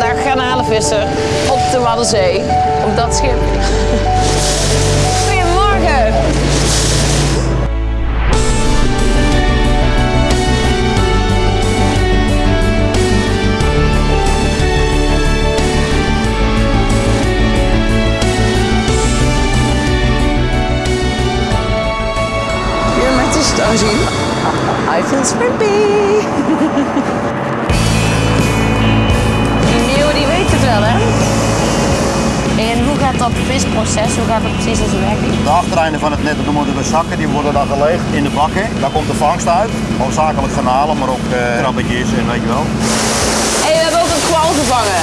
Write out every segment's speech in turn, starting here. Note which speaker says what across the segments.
Speaker 1: garnalenvisser op de Waddenzee. Op dat schip. Goedemorgen. Hier met de stazien. I feel slippy. Dat visproces, hoe gaat dat precies in zijn werking?
Speaker 2: De achtereinden van het net, dat noemen we de zakken, die worden dan gelegd in de bakken. Daar komt de vangst uit. Hoofdzakelijk garnalen, maar ook eh, krabbetjes en weet je wel.
Speaker 1: Hé, hey, we hebben ook een kwal gevangen.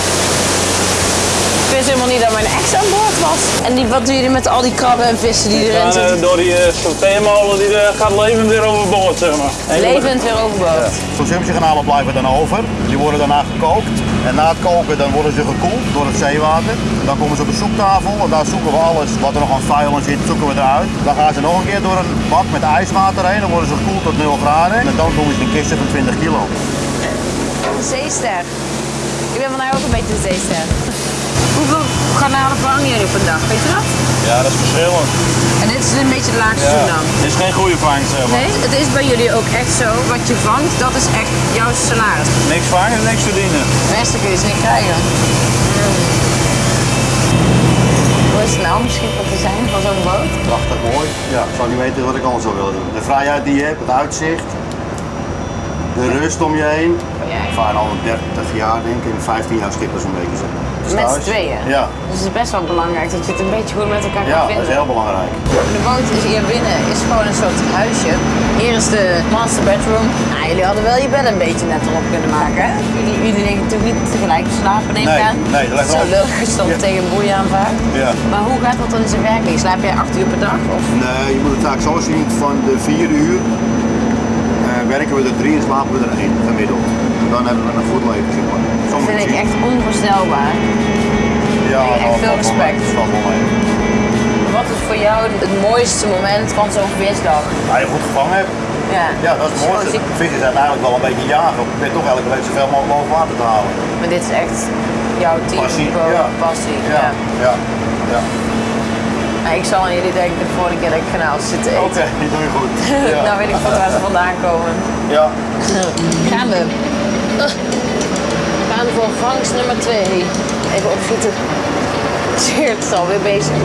Speaker 1: Ik wist helemaal niet dat mijn ex aan boord was. En die, wat doen jullie met al die krabben en vissen die erin zitten?
Speaker 3: eh, door die uh, sorteermolen die eh, gaat levend weer overboord, zeg maar.
Speaker 1: Levend weer overboord.
Speaker 2: Consumptiegarnalen blijven dan over. Die worden daarna gekookt. En na het koken dan worden ze gekoeld door het zeewater. Dan komen ze op de zoektafel en daar zoeken we alles wat er nog aan vuil in zit, zoeken we eruit. Dan gaan ze nog een keer door een bak met ijswater heen. Dan worden ze gekoeld tot 0 graden. En dan doen ze in kisten van 20 kilo.
Speaker 1: Een zeester. Ik ben vandaag ook een beetje een zeester. Hoeveel garnalen vangen jullie op een dag, weet je dat?
Speaker 3: Ja, dat is verschillend.
Speaker 1: En dit is een beetje het laagste
Speaker 3: Ja.
Speaker 1: dan?
Speaker 3: Dit is geen goede vangst, zeg maar.
Speaker 1: Nee, het is bij jullie ook echt zo. Wat je vangt, dat is echt jouw salaris.
Speaker 3: Niks vangen, niks verdienen.
Speaker 1: Het meeste kun je ze niet krijgen. Hoe is het nou om schipper te zijn van zo'n boot?
Speaker 2: Prachtig mooi. Ja, ik zou niet weten wat ik anders zou willen doen. De vrijheid die je hebt, het uitzicht. De rust om je heen. Ik vaar al 30 jaar denk ik, 15 jaar schipper zo'n beetje. zeg.
Speaker 1: Met z'n tweeën?
Speaker 2: Ja.
Speaker 1: Dus het is best wel belangrijk dat je het een beetje goed met elkaar
Speaker 2: ja,
Speaker 1: kan
Speaker 2: dat
Speaker 1: vinden.
Speaker 2: is heel belangrijk.
Speaker 1: De boot is hier binnen, is gewoon een soort huisje. Hier is de master bedroom. Nou, jullie hadden wel je bed een beetje net erop kunnen maken, hè? Jullie, jullie liggen natuurlijk niet tegelijk te slapen, neem ik
Speaker 2: Nee,
Speaker 1: aan.
Speaker 2: nee, dat ligt
Speaker 1: Zo
Speaker 2: wel-
Speaker 1: je dan
Speaker 2: Ja.
Speaker 1: tegen een boei aanvaart.
Speaker 2: Ja.
Speaker 1: Maar hoe gaat dat dan in zijn werking? Slaap jij acht uur per dag? Of?
Speaker 2: Nee, je moet het vaak zo zien, van de 4 uur eh, werken we er drie en slapen we er één gemiddeld. Dan hebben we een goed leven, zeg maar. Zo
Speaker 1: Dat vind ik echt onvoorstelbaar.
Speaker 2: ja,
Speaker 1: echt
Speaker 2: dat
Speaker 1: veel respect.
Speaker 2: dat.
Speaker 1: Wat is voor jou het mooiste moment van zo'n visdag?
Speaker 2: Als je goed gevangen hebt,
Speaker 1: Ja,
Speaker 2: ja, dat is het mooiste.
Speaker 1: Ik-
Speaker 2: Vissen zijn eigenlijk wel een beetje jagen. Je bent toch elke week zoveel mogelijk boven water te halen.
Speaker 1: Maar dit is echt jouw team,
Speaker 2: Passie, ja.
Speaker 1: passie.
Speaker 2: Ja, ja, ja.
Speaker 1: Nou, ik zal aan jullie denken de volgende keer dat ik garnalen zit te
Speaker 2: Oké,
Speaker 1: eten.
Speaker 2: die doe je goed. Ja.
Speaker 1: nou weet ik goed waar ze vandaan komen.
Speaker 2: ja.
Speaker 1: Gaan we. Gaan voor vangst nummer 2. Even opschieten. Cheert is alweer bezig.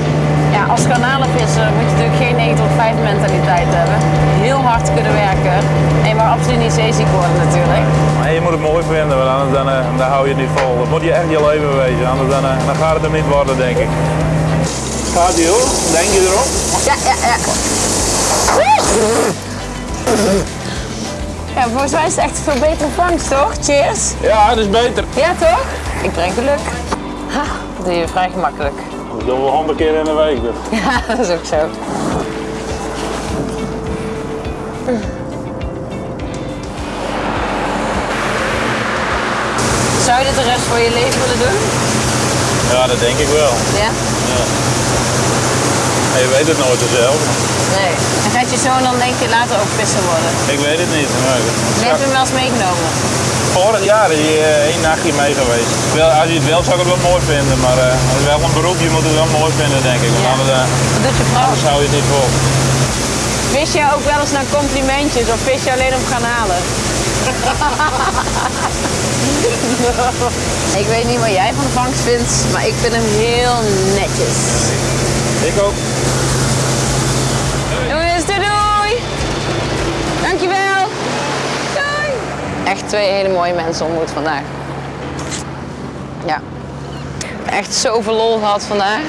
Speaker 1: Ja, als garnalenvisser moet je natuurlijk geen 9 tot 5 mentaliteit hebben. Heel hard kunnen werken. En maar absoluut niet zeeziek worden natuurlijk.
Speaker 3: Maar je moet het mooi vinden, want anders dan, eh, dan hou je het niet vol. Dat moet je echt je leven wezen, anders dan, eh, dan gaat het hem niet worden, denk ik. Gaat ie hoor, denk je erop?
Speaker 1: Ja, ja, ja. Ja, volgens mij is het echt veel betere vangst, toch? Cheers.
Speaker 3: Ja, dat is beter.
Speaker 1: Ja, toch? Ik breng geluk. Ha, dat doe je vrij gemakkelijk.
Speaker 3: Dat doen we honderd keer in de week. Dus.
Speaker 1: Ja, dat is ook zo. Zou je dit de rest van je leven willen doen?
Speaker 3: Ja, dat denk ik wel.
Speaker 1: Ja?
Speaker 3: Maar je weet het nooit zelf.
Speaker 1: Nee. En gaat je zoon dan denk je later ook visser worden?
Speaker 3: Ik weet het niet. Maar
Speaker 1: Je hebt hem wel eens meegenomen.
Speaker 3: Vorig jaar is hij eh, één nachtje mee geweest. Wel, als je het wil, zou ik het wel mooi vinden. Maar eh, het is wel een beroep, je moet het wel mooi vinden, denk ik. Want
Speaker 1: Ja.
Speaker 3: anders, eh,
Speaker 1: Wat doet je vrouw?
Speaker 3: anders hou je het niet vol.
Speaker 1: Vis je ook wel eens naar complimentjes of vis je alleen om gaan halen? ik weet niet wat jij van de vangst vindt, maar ik vind hem heel netjes.
Speaker 3: Ik ook.
Speaker 1: Jongens, doei doei! Dankjewel! Doei! Echt twee hele mooie mensen ontmoet vandaag. Ja. Echt zoveel lol gehad vandaag.